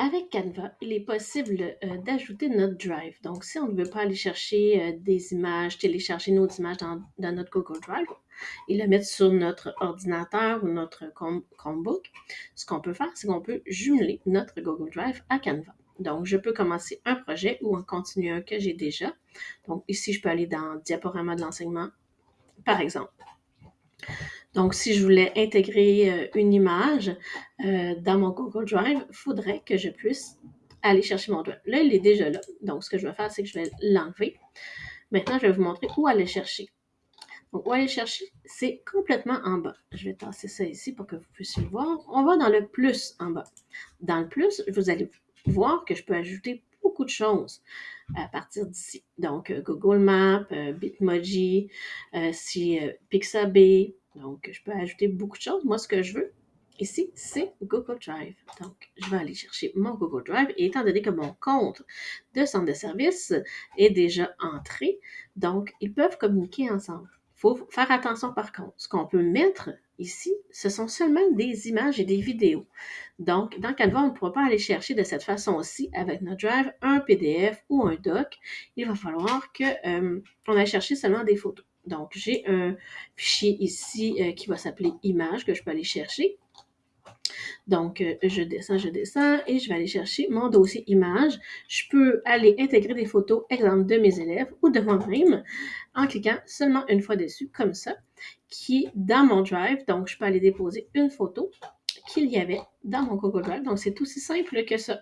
Avec Canva, il est possible euh, d'ajouter notre Drive. Donc, si on ne veut pas aller chercher euh, des images, télécharger nos images dans, notre Google Drive et la mettre sur notre ordinateur ou notre Chromebook, ce qu'on peut faire, c'est qu'on peut jumeler notre Google Drive à Canva. Donc, je peux commencer un projet ou en continuer un que j'ai déjà. Donc, ici, je peux aller dans Diaporama de l'enseignement, par exemple. Donc, si je voulais intégrer euh, une image euh, dans mon Google Drive, il faudrait que je puisse aller chercher mon Drive. Là, il est déjà là. Donc, ce que je vais faire, c'est que je vais l'enlever. Maintenant, je vais vous montrer où aller chercher. Donc, où aller chercher, c'est complètement en bas. Je vais tasser ça ici pour que vous puissiez le voir. On va dans le plus en bas. Dans le plus, vous allez voir que je peux ajouter beaucoup de choses à partir d'ici. Donc, euh, Google Maps, Bitmoji, si Pixabay, donc, je peux ajouter beaucoup de choses. Moi, ce que je veux ici, c'est Google Drive. Donc, je vais aller chercher mon Google Drive. Et étant donné que mon compte de centre de service est déjà entré, donc, ils peuvent communiquer ensemble. Il faut faire attention par contre. Ce qu'on peut mettre ici, ce sont seulement des images et des vidéos. Donc, dans Canva, on ne pourra pas aller chercher de cette façon-ci avec notre Drive un PDF ou un doc. Il va falloir qu'on euh, aille chercher seulement des photos. Donc, j'ai un fichier ici euh, qui va s'appeler image que je peux aller chercher. Donc, euh, je descends, je descends et je vais aller chercher mon dossier image. Je peux aller intégrer des photos, exemple, de mes élèves ou de moi-même en cliquant seulement une fois dessus, comme ça, qui est dans mon Drive. Donc, je peux aller déposer une photo qu'il y avait dans mon Google Drive. Donc, c'est aussi simple que ça.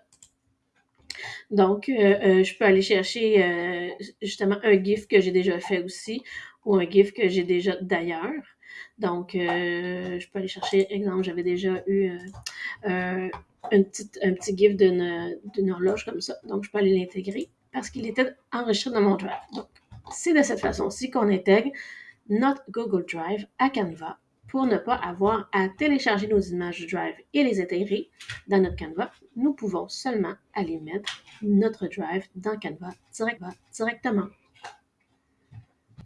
Donc, euh, je peux aller chercher justement un GIF que j'ai déjà fait aussi ou un GIF que j'ai déjà d'ailleurs. Donc, euh, je peux aller chercher, exemple, j'avais déjà eu euh, euh, un petit GIF d'une horloge comme ça. Donc, je peux aller l'intégrer parce qu'il était enregistré dans mon Drive. Donc, c'est de cette façon-ci qu'on intègre notre Google Drive à Canva pour ne pas avoir à télécharger nos images du Drive et les intégrer dans notre Canva. Nous pouvons seulement aller mettre notre Drive dans Canva directement.